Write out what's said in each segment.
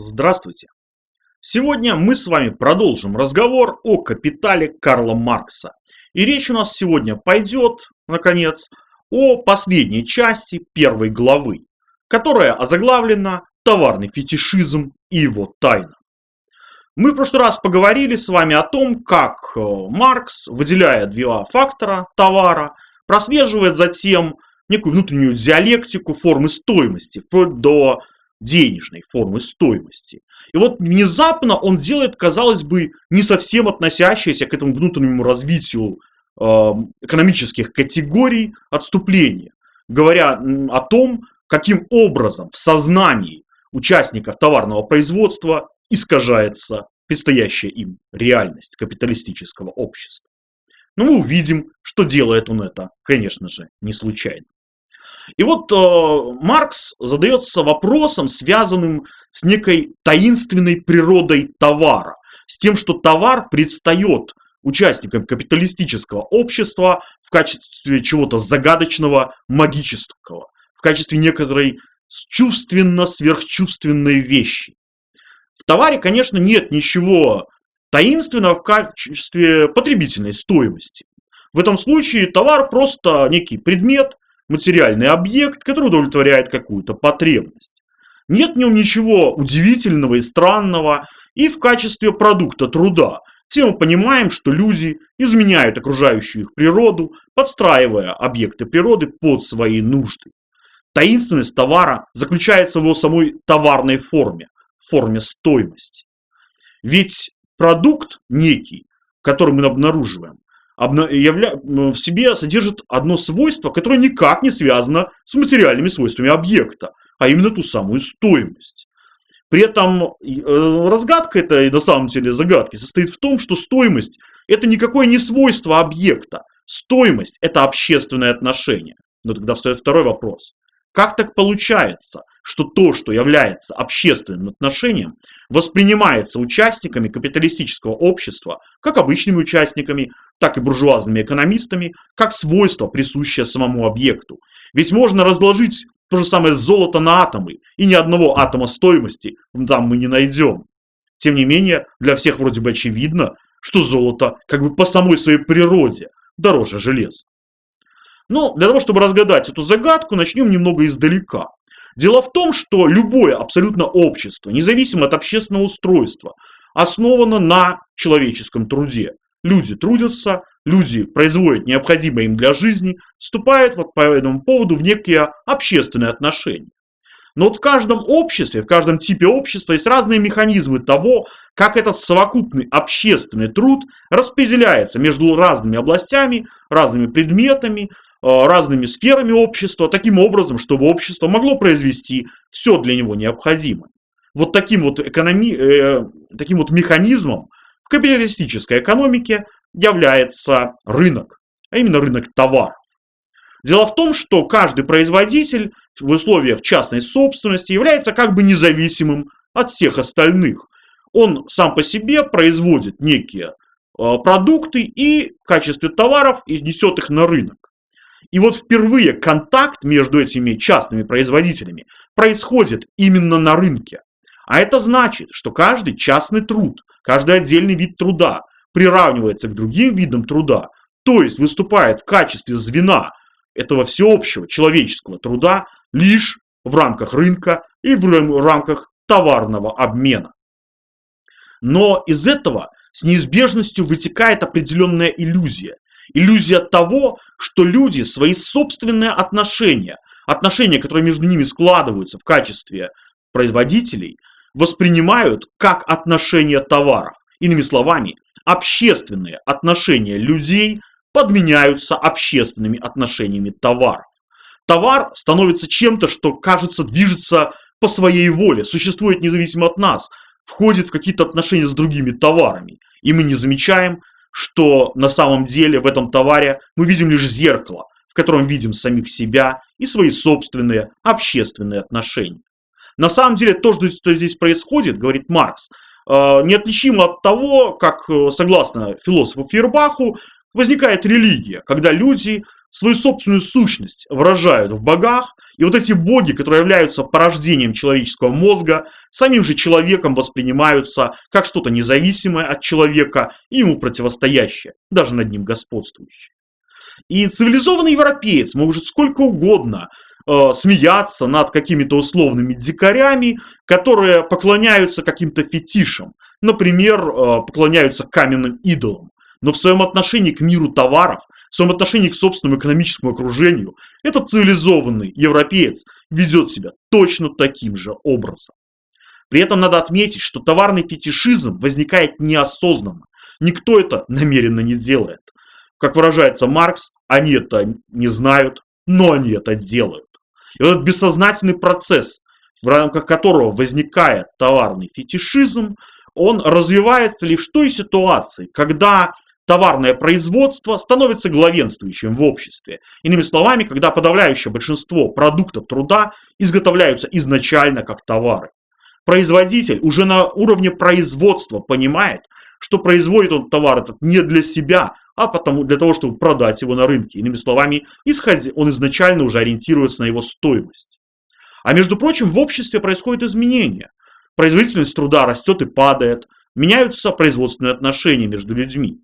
Здравствуйте! Сегодня мы с вами продолжим разговор о капитале Карла Маркса. И речь у нас сегодня пойдет, наконец, о последней части первой главы, которая озаглавлена «Товарный фетишизм и его тайна». Мы в прошлый раз поговорили с вами о том, как э, Маркс, выделяя два фактора товара, прослеживает затем некую внутреннюю диалектику формы стоимости, вплоть до денежной формы стоимости. И вот внезапно он делает, казалось бы, не совсем относящееся к этому внутреннему развитию э, экономических категорий отступления, говоря о том, каким образом в сознании участников товарного производства искажается предстоящая им реальность капиталистического общества. Но мы увидим, что делает он это, конечно же, не случайно. И вот э, Маркс задается вопросом, связанным с некой таинственной природой товара, с тем, что товар предстает участникам капиталистического общества в качестве чего-то загадочного, магического, в качестве некоторой чувственно-сверхчувственной вещи. В товаре, конечно, нет ничего таинственного в качестве потребительной стоимости. В этом случае товар просто некий предмет, материальный объект, который удовлетворяет какую-то потребность. Нет в нем ничего удивительного и странного и в качестве продукта труда. Все мы понимаем, что люди изменяют окружающую их природу, подстраивая объекты природы под свои нужды. Таинственность товара заключается в его самой товарной форме, в форме стоимости. Ведь продукт некий, который мы обнаруживаем. В себе содержит одно свойство, которое никак не связано с материальными свойствами объекта, а именно ту самую стоимость. При этом э, разгадка этой, на самом деле, загадки состоит в том, что стоимость – это никакое не свойство объекта. Стоимость – это общественное отношение. Но тогда встает второй вопрос. Как так получается, что то, что является общественным отношением, воспринимается участниками капиталистического общества, как обычными участниками, так и буржуазными экономистами, как свойство, присущее самому объекту. Ведь можно разложить то же самое золото на атомы, и ни одного атома стоимости там мы не найдем. Тем не менее, для всех вроде бы очевидно, что золото как бы по самой своей природе дороже железа. Но для того, чтобы разгадать эту загадку, начнем немного издалека. Дело в том, что любое абсолютно общество, независимо от общественного устройства, основано на человеческом труде. Люди трудятся, люди производят необходимое им для жизни, вступают вот по этому поводу в некие общественные отношения. Но вот в каждом обществе, в каждом типе общества есть разные механизмы того, как этот совокупный общественный труд распределяется между разными областями, разными предметами, разными сферами общества, таким образом, чтобы общество могло произвести все для него необходимое. Вот таким вот, экономи... э, таким вот механизмом в капиталистической экономике является рынок, а именно рынок товаров. Дело в том, что каждый производитель в условиях частной собственности является как бы независимым от всех остальных. Он сам по себе производит некие э, продукты и в качестве товаров и несет их на рынок. И вот впервые контакт между этими частными производителями происходит именно на рынке. А это значит, что каждый частный труд, каждый отдельный вид труда приравнивается к другим видам труда, то есть выступает в качестве звена этого всеобщего человеческого труда лишь в рамках рынка и в рамках товарного обмена. Но из этого с неизбежностью вытекает определенная иллюзия – иллюзия того, что люди свои собственные отношения, отношения, которые между ними складываются в качестве производителей, воспринимают как отношения товаров. Иными словами, общественные отношения людей подменяются общественными отношениями товаров. Товар становится чем-то, что, кажется, движется по своей воле, существует независимо от нас, входит в какие-то отношения с другими товарами. И мы не замечаем, что на самом деле в этом товаре мы видим лишь зеркало, в котором видим самих себя и свои собственные общественные отношения. На самом деле то, что здесь происходит, говорит Маркс, э, неотличимо от того, как, э, согласно философу Фейербаху, возникает религия, когда люди свою собственную сущность выражают в богах И вот эти боги, которые являются порождением человеческого мозга, самим же человеком воспринимаются как что-то независимое от человека и ему противостоящее, даже над ним господствующее. И цивилизованный европеец может сколько угодно э, смеяться над какими-то условными дикарями, которые поклоняются каким-то фетишам, например, э, поклоняются каменным идолам. Но в своем отношении к миру товаров в своем отношении к собственному экономическому окружению, этот цивилизованный европеец ведет себя точно таким же образом. При этом надо отметить, что товарный фетишизм возникает неосознанно. Никто это намеренно не делает. Как выражается Маркс, они это не знают, но они это делают. И вот этот бессознательный процесс, в рамках которого возникает товарный фетишизм, он развивается лишь в той ситуации, когда товарное производство становится главенствующим в обществе. Иными словами, когда подавляющее большинство продуктов труда изготовляются изначально как товары. Производитель уже на уровне производства понимает, что производит он товар этот не для себя, а потому, для того, чтобы продать его на рынке. Иными словами, исходя, он изначально уже ориентируется на его стоимость. А между прочим, в обществе происходят изменения. Производительность труда растет и падает, меняются производственные отношения между людьми.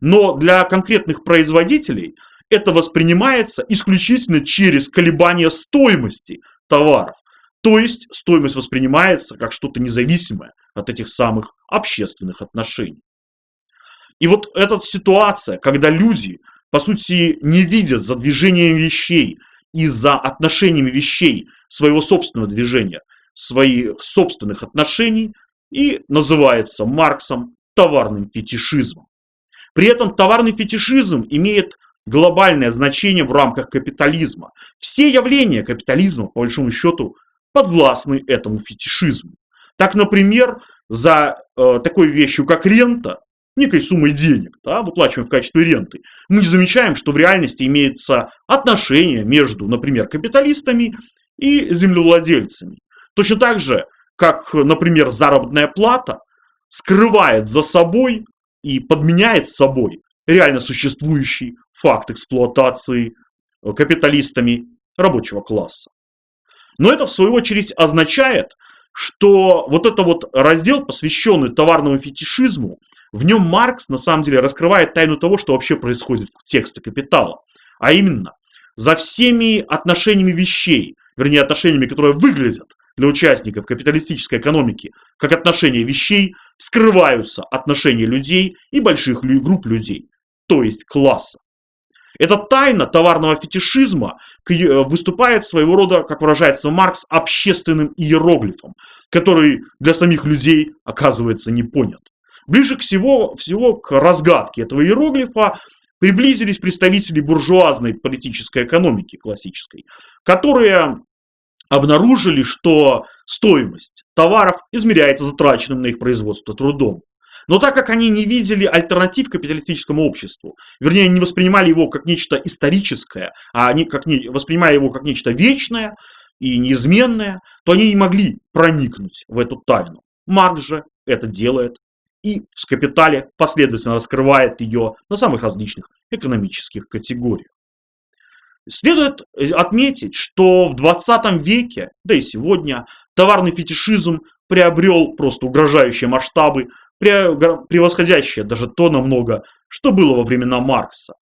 Но для конкретных производителей это воспринимается исключительно через колебания стоимости товаров. То есть стоимость воспринимается как что-то независимое от этих самых общественных отношений. И вот эта ситуация, когда люди, по сути, не видят за движением вещей и за отношениями вещей своего собственного движения, своих собственных отношений, и называется Марксом товарным фетишизмом. При этом товарный фетишизм имеет глобальное значение в рамках капитализма. Все явления капитализма, по большому счету, подвластны этому фетишизму. Так, например, за э, такой вещью, как рента, некой суммой денег, да, выплачиваем в качестве ренты, мы замечаем, что в реальности имеется отношение между, например, капиталистами и землевладельцами. Точно так же, как, например, заработная плата скрывает за собой и подменяет собой реально существующий факт эксплуатации э, капиталистами рабочего класса. Но это в свою очередь означает, что вот это вот раздел, посвященный товарному фетишизму, в нем Маркс на самом деле раскрывает тайну того, что вообще происходит в тексте «Капитала». А именно, за всеми отношениями вещей, вернее отношениями, которые выглядят для участников капиталистической экономики как отношения вещей, скрываются отношения людей и больших групп людей, то есть классов. Эта тайна товарного фетишизма выступает своего рода, как выражается Маркс, общественным иероглифом, который для самих людей оказывается не понят. Ближе к всего, всего к разгадке этого иероглифа приблизились представители буржуазной политической экономики классической, которые обнаружили, что стоимость товаров измеряется затраченным на их производство трудом. Но так как они не видели альтернатив капиталистическому обществу, вернее, не воспринимали его как нечто историческое, а они как не, воспринимали его как нечто вечное и неизменное, то они не могли проникнуть в эту тайну. Маркс же это делает и в «Капитале» последовательно раскрывает ее на самых различных экономических категориях. Следует э, отметить, что в 20 веке, да и сегодня, товарный фетишизм приобрел просто угрожающие масштабы, превосходящие даже то намного, что было во времена Маркса.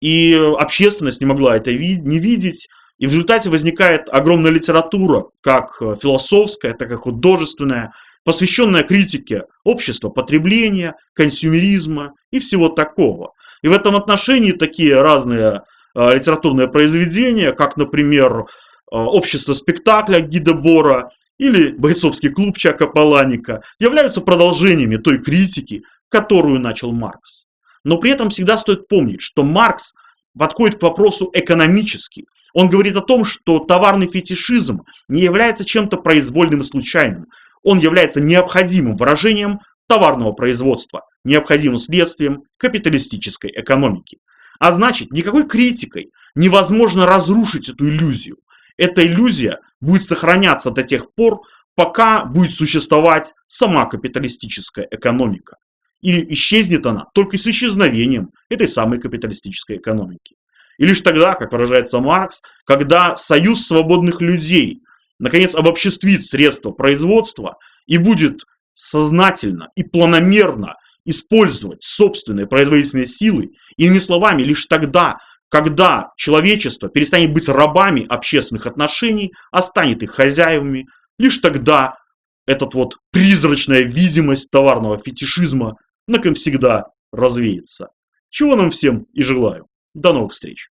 И общественность не могла это не видеть, и в результате возникает огромная литература, как э, философская, так и художественная, посвященная критике общества потребления, консюмеризма и всего такого. И в этом отношении такие разные литературное произведение, как, например, э, «Общество спектакля» Гида Бора или «Бойцовский клуб» Чака Паланика, являются продолжениями той критики, которую начал Маркс. Но при этом всегда стоит помнить, что Маркс подходит к вопросу экономически. Он говорит о том, что товарный фетишизм не является чем-то произвольным и случайным. Он является необходимым выражением товарного производства, необходимым следствием капиталистической экономики. А значит, никакой критикой невозможно разрушить эту иллюзию. Эта иллюзия будет сохраняться до тех пор, пока будет существовать сама капиталистическая экономика. И исчезнет она только с исчезновением этой самой капиталистической экономики. И лишь тогда, как выражается Маркс, когда союз свободных людей наконец обобществит средства производства и будет сознательно и планомерно использовать собственные производительные силы, иными словами, лишь тогда, когда человечество перестанет быть рабами общественных отношений, а станет их хозяевами, лишь тогда этот вот призрачная видимость товарного фетишизма навсегда развеется. Чего нам всем и желаю. До новых встреч!